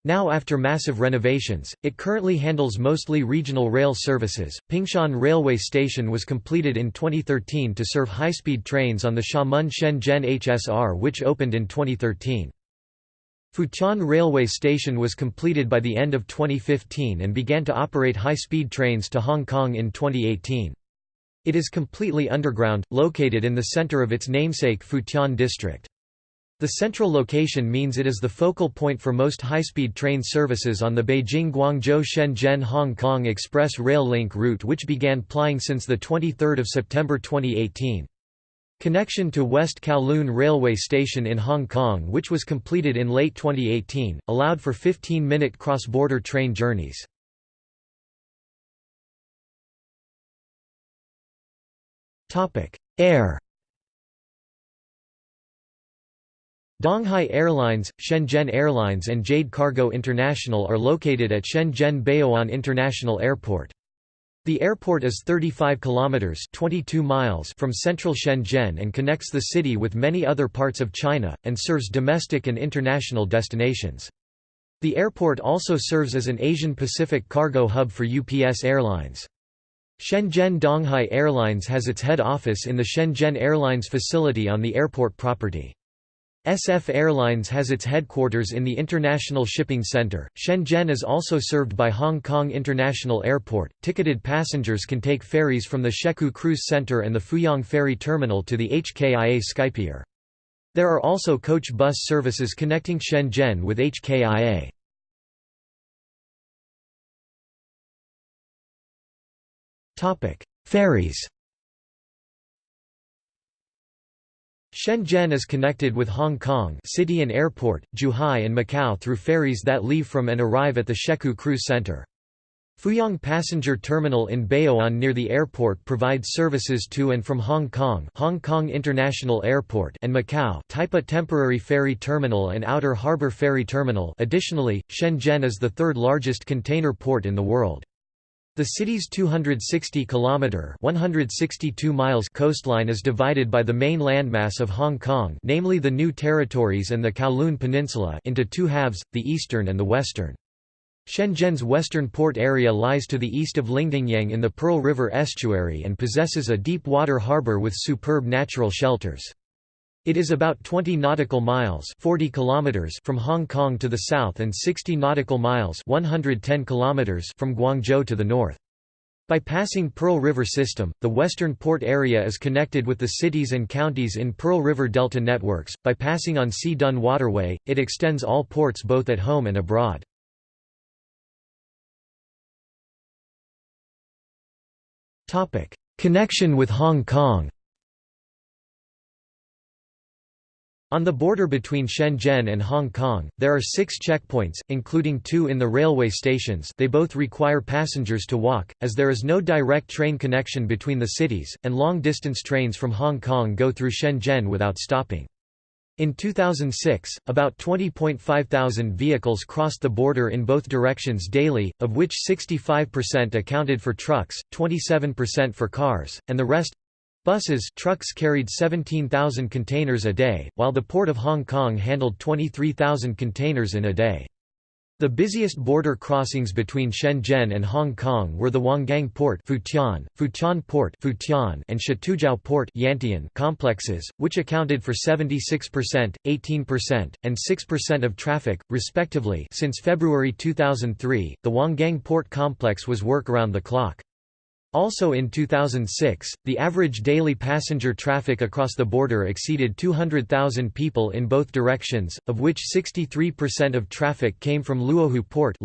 Now after massive renovations, it currently handles mostly regional rail services. Pingshan Railway Station was completed in 2013 to serve high-speed trains on the Xiamen Shenzhen HSR which opened in 2013. Futian Railway Station was completed by the end of 2015 and began to operate high-speed trains to Hong Kong in 2018. It is completely underground, located in the center of its namesake Futian district. The central location means it is the focal point for most high-speed train services on the Beijing-Guangzhou-Shenzhen-Hong Kong Express Rail Link route which began plying since 23 September 2018. Connection to West Kowloon Railway Station in Hong Kong which was completed in late 2018, allowed for 15-minute cross-border train journeys. Air Donghai Airlines, Shenzhen Airlines and Jade Cargo International are located at Shenzhen Baoan International Airport. The airport is 35 kilometers 22 miles from central Shenzhen and connects the city with many other parts of China and serves domestic and international destinations. The airport also serves as an Asian Pacific cargo hub for UPS Airlines. Shenzhen Donghai Airlines has its head office in the Shenzhen Airlines facility on the airport property. SF Airlines has its headquarters in the International Shipping Center. Shenzhen is also served by Hong Kong International Airport. Ticketed passengers can take ferries from the Shekou Cruise Center and the Fuyong Ferry Terminal to the HKIA Skypier. There are also coach bus services connecting Shenzhen with HKIA. Ferries. Shenzhen is connected with Hong Kong city and airport, Zhuhai and Macau through ferries that leave from and arrive at the Shekou Cruise Center. Fuyong Passenger Terminal in Baoan near the airport provides services to and from Hong Kong Hong Kong International Airport and Macau Taipa Temporary Ferry Terminal and Outer Harbour Ferry Terminal additionally, Shenzhen is the third largest container port in the world. The city's 260-kilometre (162 miles) coastline is divided by the main landmass of Hong Kong, namely the New Territories and the Kowloon Peninsula, into two halves, the eastern and the western. Shenzhen's western port area lies to the east of Lingdingyang in the Pearl River estuary and possesses a deep water harbour with superb natural shelters. It is about 20 nautical miles 40 kilometers from Hong Kong to the south and 60 nautical miles 110 kilometers from Guangzhou to the north. By passing Pearl River system, the western port area is connected with the cities and counties in Pearl River Delta networks. By passing on Sea Dun Waterway, it extends all ports both at home and abroad. Topic: Connection with Hong Kong. On the border between Shenzhen and Hong Kong, there are six checkpoints, including two in the railway stations they both require passengers to walk, as there is no direct train connection between the cities, and long-distance trains from Hong Kong go through Shenzhen without stopping. In 2006, about 20.5 thousand vehicles crossed the border in both directions daily, of which 65% accounted for trucks, 27% for cars, and the rest Buses trucks carried 17,000 containers a day, while the Port of Hong Kong handled 23,000 containers in a day. The busiest border crossings between Shenzhen and Hong Kong were the Huanggang Port Futian, Futian Port Futian and Shatoujiao Port Yantian complexes, which accounted for 76%, 18%, and 6% of traffic, respectively since February 2003, the Huanggang Port complex was work around the clock. Also in 2006, the average daily passenger traffic across the border exceeded 200,000 people in both directions, of which 63% of traffic came from Luohu Port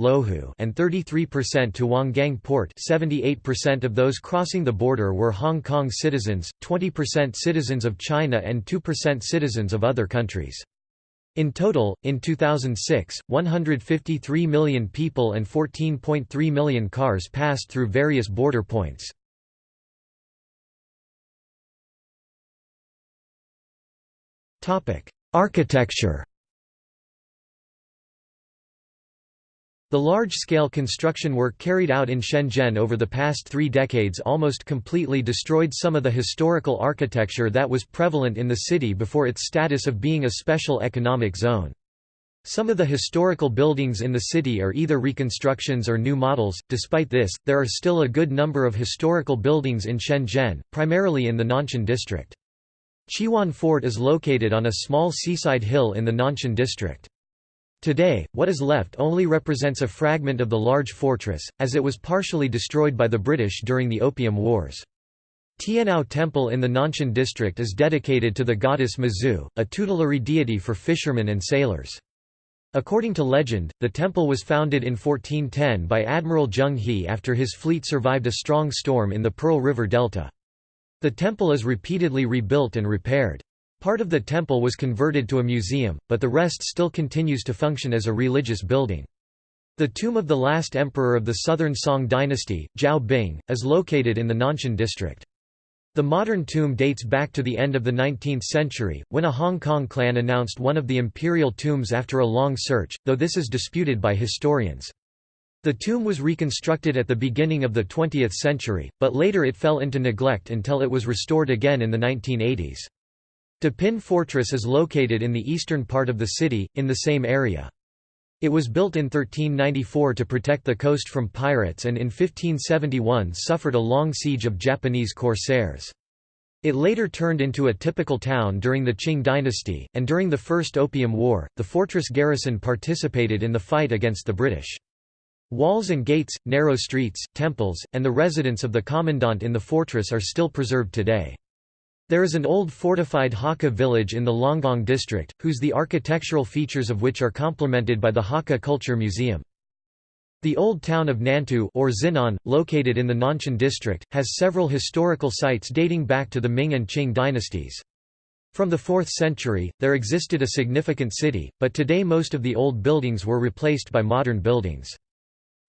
and 33% to Huanggang Port 78% of those crossing the border were Hong Kong citizens, 20% citizens of China and 2% citizens of other countries. In total, in 2006, 153 million people and 14.3 million cars passed through various border points. Architecture The large-scale construction work carried out in Shenzhen over the past three decades almost completely destroyed some of the historical architecture that was prevalent in the city before its status of being a special economic zone. Some of the historical buildings in the city are either reconstructions or new models. Despite this, there are still a good number of historical buildings in Shenzhen, primarily in the Nanshan district. Qiwan Fort is located on a small seaside hill in the Nanshan district. Today, what is left only represents a fragment of the large fortress, as it was partially destroyed by the British during the Opium Wars. Tianhou Temple in the Nanshan district is dedicated to the goddess Mazu, a tutelary deity for fishermen and sailors. According to legend, the temple was founded in 1410 by Admiral Zheng He after his fleet survived a strong storm in the Pearl River Delta. The temple is repeatedly rebuilt and repaired. Part of the temple was converted to a museum, but the rest still continues to function as a religious building. The tomb of the last emperor of the southern Song dynasty, Zhao Bing, is located in the Nanshan district. The modern tomb dates back to the end of the 19th century, when a Hong Kong clan announced one of the imperial tombs after a long search, though this is disputed by historians. The tomb was reconstructed at the beginning of the 20th century, but later it fell into neglect until it was restored again in the 1980s. Dapeng Fortress is located in the eastern part of the city, in the same area. It was built in 1394 to protect the coast from pirates and in 1571 suffered a long siege of Japanese corsairs. It later turned into a typical town during the Qing dynasty, and during the First Opium War, the fortress garrison participated in the fight against the British. Walls and gates, narrow streets, temples, and the residence of the commandant in the fortress are still preserved today. There is an old fortified Hakka village in the Longgang district, whose the architectural features of which are complemented by the Hakka Culture Museum. The old town of Nantou or Xinan, located in the Nanshan district, has several historical sites dating back to the Ming and Qing dynasties. From the 4th century, there existed a significant city, but today most of the old buildings were replaced by modern buildings.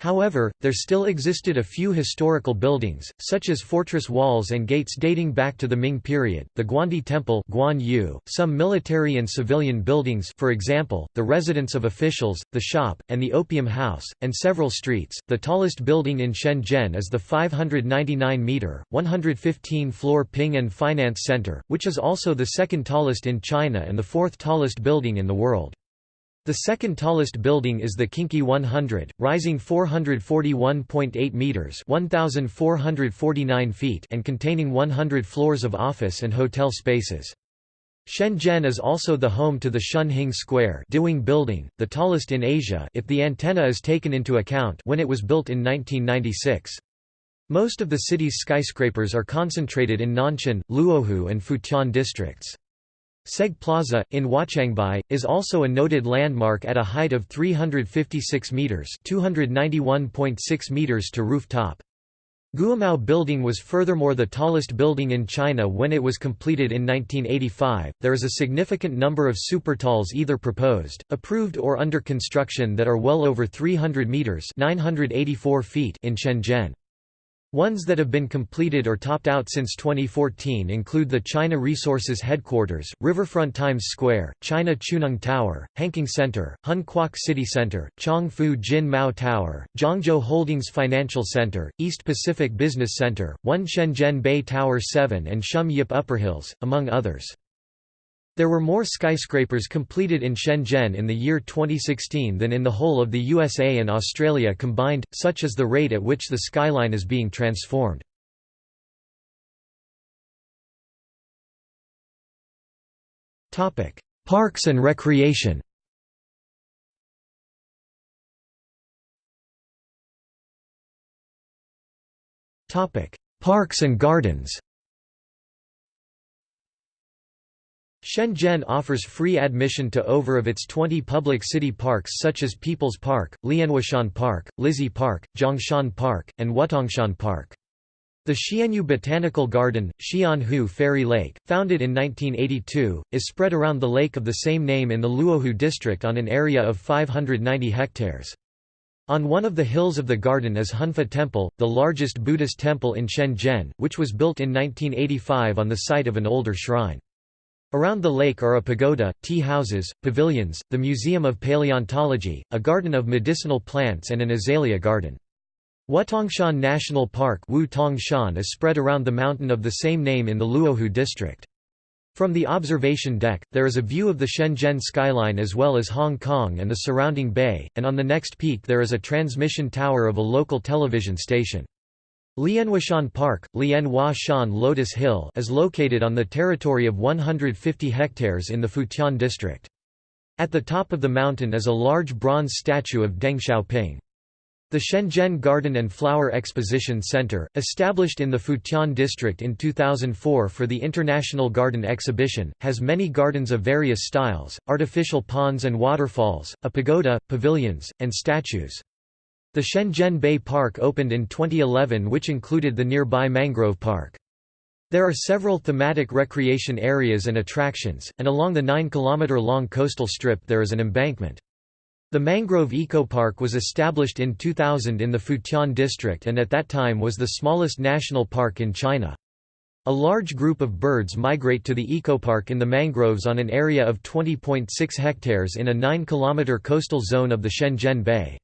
However, there still existed a few historical buildings, such as fortress walls and gates dating back to the Ming period, the Guandi Temple Guan Yu, some military and civilian buildings for example, the residence of officials, the shop, and the Opium House, and several streets. The tallest building in Shenzhen is the 599-metre, 115-floor Ping An Finance Center, which is also the second tallest in China and the fourth tallest building in the world. The second tallest building is the Kingkey 100, rising 441.8 meters (1449 feet) and containing 100 floors of office and hotel spaces. Shenzhen is also the home to the Shun Hing Square building, the tallest in Asia if the antenna is taken into account when it was built in 1996. Most of the city's skyscrapers are concentrated in Nanshan, Luohu and Futian districts. Seg Plaza, in Huaqiangbei, is also a noted landmark at a height of 356 metres (291.6 meters to rooftop. Guomao Building was furthermore the tallest building in China when it was completed in 1985. There is a significant number of supertalls either proposed, approved or under construction that are well over 300 meters (984 feet) in Shenzhen. Ones that have been completed or topped out since 2014 include the China Resources Headquarters, Riverfront Times Square, China Chuneng Tower, Hanking Center, Hon Kwok City Center, Chongfu Jin Mao Tower, Zhangzhou Holdings Financial Center, East Pacific Business Center, One Shenzhen Bay Tower 7 and Shum Yip Upperhills, among others. There were more skyscrapers completed in Shenzhen in the year 2016 than in the whole of the USA and Australia combined, such as the rate at which the skyline is being transformed. Parks and recreation Parks and gardens Shenzhen offers free admission to over of its 20 public city parks such as People's Park, Lianhuashan Park, Lizhi Park, Zhongshan Park, and Wutongshan Park. The Xianhu Botanical Garden, Xianhu Fairy Lake, founded in 1982, is spread around the lake of the same name in the Luohu district on an area of 590 hectares. On one of the hills of the garden is Hongfa Temple, the largest Buddhist temple in Shenzhen, which was built in 1985 on the site of an older shrine. Around the lake are a pagoda, tea houses, pavilions, the Museum of Paleontology, a garden of medicinal plants and an azalea garden. Wutongshan National Park Wu is spread around the mountain of the same name in the Luohu district. From the observation deck, there is a view of the Shenzhen skyline as well as Hong Kong and the surrounding bay, and on the next peak there is a transmission tower of a local television station. Lianhuashan Park, Lianhua Shan Lotus Hill is located on the territory of 150 hectares in the Futian district. At the top of the mountain is a large bronze statue of Deng Xiaoping. The Shenzhen Garden and Flower Exposition Center, established in the Futian district in 2004 for the International Garden Exhibition, has many gardens of various styles, artificial ponds and waterfalls, a pagoda, pavilions, and statues. The Shenzhen Bay Park opened in 2011 which included the nearby Mangrove Park. There are several thematic recreation areas and attractions, and along the 9-kilometer-long coastal strip there is an embankment. The Mangrove Eco Park was established in 2000 in the Futian district and at that time was the smallest national park in China. A large group of birds migrate to the ecopark in the mangroves on an area of 20.6 hectares in a 9-kilometer coastal zone of the Shenzhen Bay.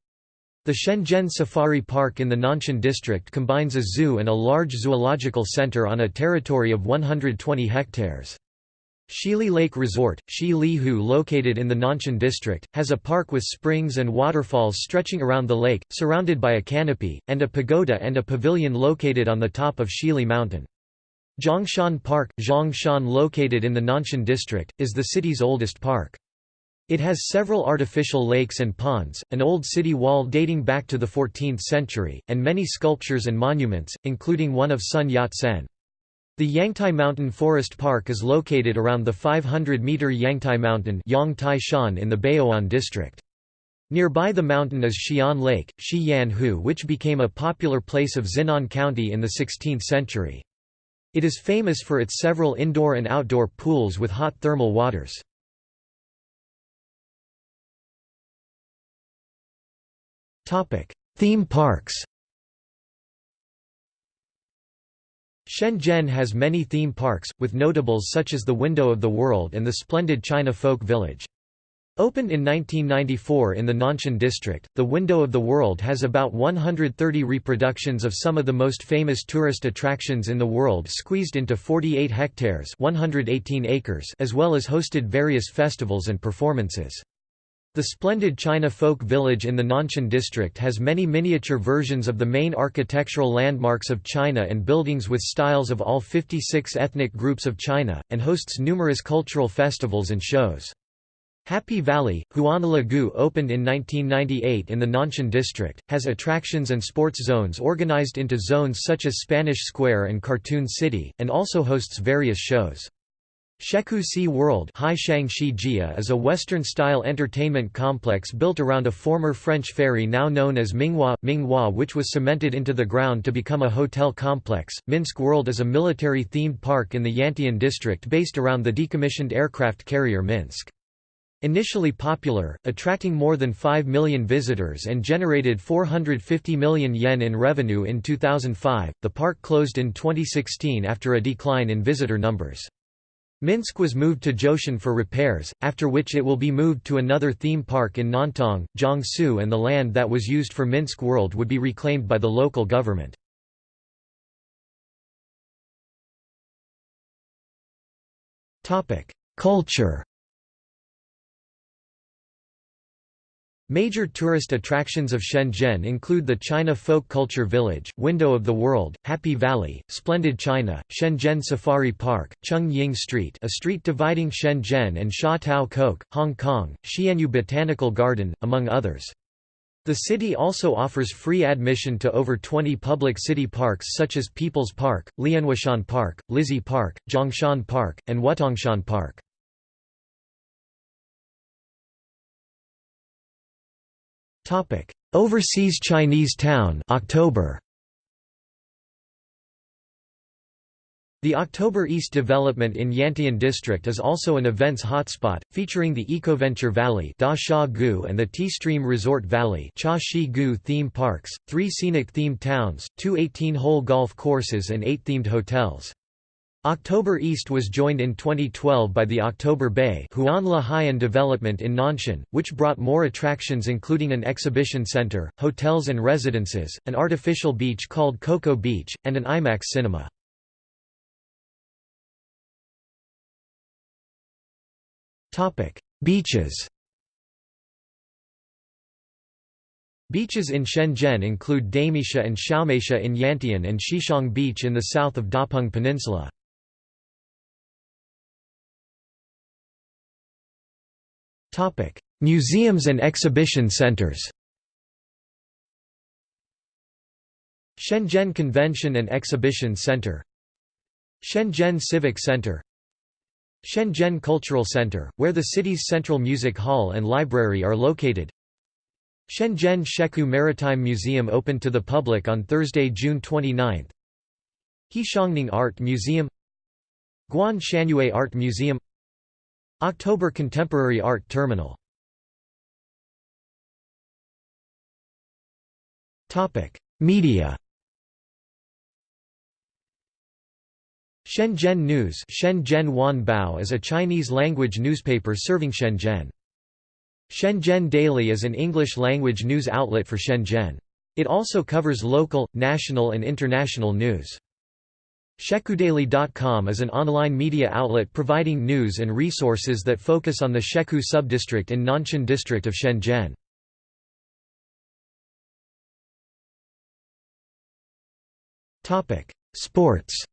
The Shenzhen Safari Park in the Nanshan district combines a zoo and a large zoological center on a territory of 120 hectares. Xili Lake Resort, Shi Hu located in the Nanshan district, has a park with springs and waterfalls stretching around the lake, surrounded by a canopy, and a pagoda and a pavilion located on the top of Xili Mountain. Zhongshan Park, Zhongshan located in the Nanshan district, is the city's oldest park. It has several artificial lakes and ponds, an old city wall dating back to the 14th century, and many sculptures and monuments, including one of Sun Yat-sen. The Yangtai Mountain Forest Park is located around the 500-meter Yangtai Mountain in the Baoan district. Nearby the mountain is Xian Lake, Xianhu which became a popular place of Xinan County in the 16th century. It is famous for its several indoor and outdoor pools with hot thermal waters. Topic: Theme parks. Shenzhen has many theme parks, with notables such as the Window of the World and the splendid China Folk Village. Opened in 1994 in the Nanshan district, the Window of the World has about 130 reproductions of some of the most famous tourist attractions in the world squeezed into 48 hectares 118 acres as well as hosted various festivals and performances. The splendid China Folk Village in the Nanshan district has many miniature versions of the main architectural landmarks of China and buildings with styles of all 56 ethnic groups of China, and hosts numerous cultural festivals and shows. Happy Valley, Huanalagu opened in 1998 in the Nanshan district, has attractions and sports zones organized into zones such as Spanish Square and Cartoon City, and also hosts various shows. Shekou Sea World is a Western-style entertainment complex built around a former French ferry now known as Minghua, Minghua which was cemented into the ground to become a hotel complex. Minsk World is a military-themed park in the Yantian district based around the decommissioned aircraft carrier Minsk. Initially popular, attracting more than 5 million visitors and generated 450 million yen in revenue in 2005, the park closed in 2016 after a decline in visitor numbers. Minsk was moved to Zhoushan for repairs, after which it will be moved to another theme park in Nantong, Jiangsu and the land that was used for Minsk World would be reclaimed by the local government. Culture Major tourist attractions of Shenzhen include the China Folk Culture Village, Window of the World, Happy Valley, Splendid China, Shenzhen Safari Park, Ying Street a street dividing Shenzhen and Sha Tau Kok, Hong Kong, Xianhu Botanical Garden, among others. The city also offers free admission to over 20 public city parks such as People's Park, Lianhuashan Park, Lizhi Park, Zhongshan Park, and Wutongshan Park. Overseas Chinese town October. The October East development in Yantian district is also an events hotspot, featuring the EcoVenture Valley and the T-Stream Resort Valley theme parks, three scenic themed towns, two 18-hole golf courses and eight themed hotels. October East was joined in 2012 by the October Bay Huan development in Nanshan, which brought more attractions including an exhibition center, hotels and residences, an artificial beach called Coco Beach, and an IMAX cinema. Beaches Beaches in Shenzhen include Dameisha and Xiaomeisha in Yantian and Xichong Beach in the south of Dapeng Peninsula. Museums and exhibition centers Shenzhen Convention and Exhibition Center Shenzhen Civic Center Shenzhen Cultural Center, where the city's Central Music Hall and Library are located Shenzhen Shekou Maritime Museum opened to the public on Thursday, June 29 He Xiangning Art Museum Guan Shanyue Art Museum October Contemporary Art Terminal Media Shenzhen News Shenzhen Wanbao is a Chinese-language newspaper serving Shenzhen. Shenzhen Daily is an English-language news outlet for Shenzhen. It also covers local, national and international news. ShekouDaily.com is an online media outlet providing news and resources that focus on the Shekou subdistrict in Nanshan district of Shenzhen. Sports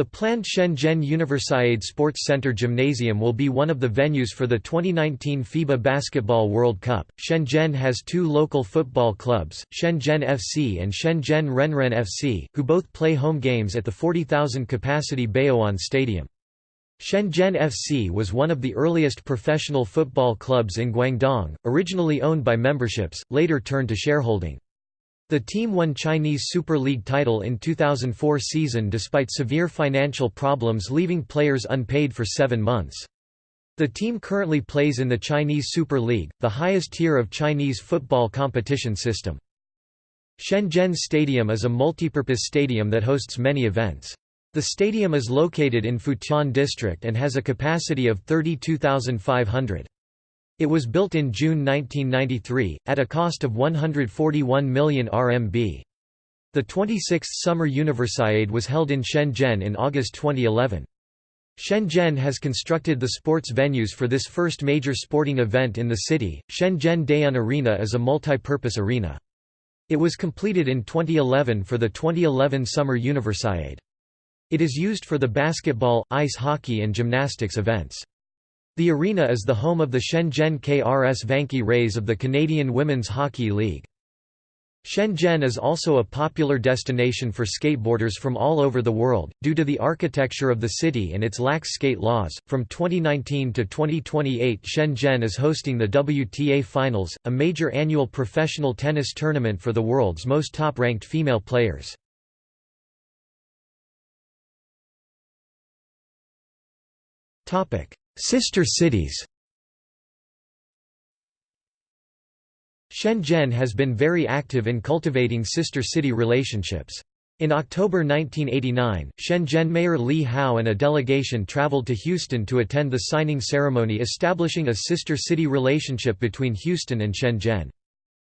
The planned Shenzhen Universiade Sports Center Gymnasium will be one of the venues for the 2019 FIBA Basketball World Cup. Shenzhen has two local football clubs, Shenzhen FC and Shenzhen Renren FC, who both play home games at the 40,000 capacity Baoan Stadium. Shenzhen FC was one of the earliest professional football clubs in Guangdong, originally owned by memberships, later turned to shareholding. The team won Chinese Super League title in 2004 season despite severe financial problems leaving players unpaid for seven months. The team currently plays in the Chinese Super League, the highest tier of Chinese football competition system. Shenzhen Stadium is a multipurpose stadium that hosts many events. The stadium is located in Futian District and has a capacity of 32,500. It was built in June 1993, at a cost of 141 million RMB. The 26th Summer Universiade was held in Shenzhen in August 2011. Shenzhen has constructed the sports venues for this first major sporting event in the city. Shenzhen Dayun Arena is a multi-purpose arena. It was completed in 2011 for the 2011 Summer Universiade. It is used for the basketball, ice hockey and gymnastics events. The arena is the home of the Shenzhen KRS Vanke Rays of the Canadian Women's Hockey League. Shenzhen is also a popular destination for skateboarders from all over the world, due to the architecture of the city and its lax skate laws. From 2019 to 2028, Shenzhen is hosting the WTA Finals, a major annual professional tennis tournament for the world's most top ranked female players. Sister cities Shenzhen has been very active in cultivating sister city relationships. In October 1989, Shenzhen Mayor Li Hao and a delegation traveled to Houston to attend the signing ceremony establishing a sister city relationship between Houston and Shenzhen.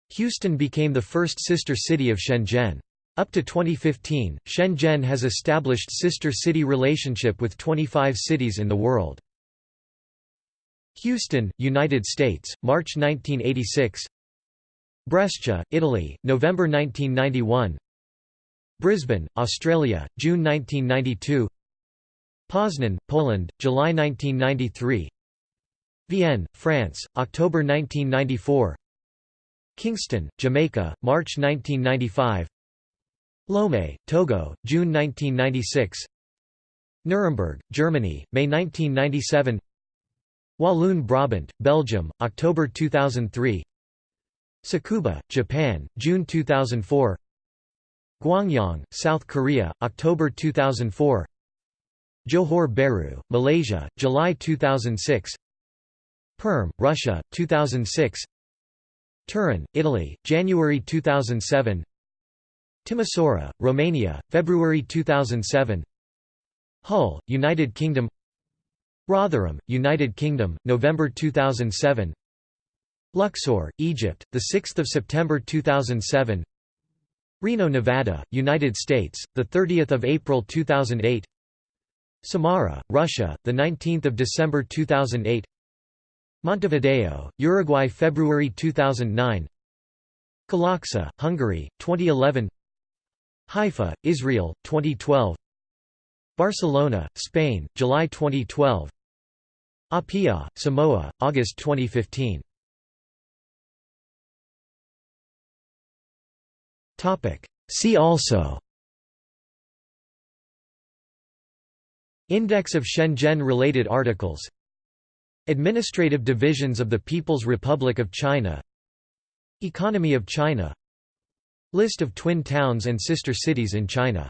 Houston became the first sister city of Shenzhen. Up to 2015, Shenzhen has established sister city relationship with 25 cities in the world. Houston, United States, March 1986 Brescia, Italy, November 1991 Brisbane, Australia, June 1992 Poznan, Poland, July 1993 Vienne, France, October 1994 Kingston, Jamaica, March 1995 Lomé, Togo, June 1996 Nuremberg, Germany, May 1997 Walloon Brabant, Belgium, October 2003 Tsukuba, Japan, June 2004 Gwangyang, South Korea, October 2004 Johor Bahru, Malaysia, July 2006 Perm, Russia, 2006 Turin, Italy, January 2007 Timisoara, Romania, February 2007 Hull, United Kingdom Rotherham, United Kingdom, November 2007 Luxor, Egypt, 6 September 2007 Reno, Nevada, United States, 30 April 2008 Samara, Russia, 19 December 2008 Montevideo, Uruguay February 2009 Kalaksa, Hungary, 2011 Haifa, Israel, 2012 Barcelona, Spain, July 2012 Apia, Samoa, August 2015 See also. Index of Shenzhen-related articles. Administrative divisions of the People's Republic of China. Economy of China. List of twin towns and sister cities in China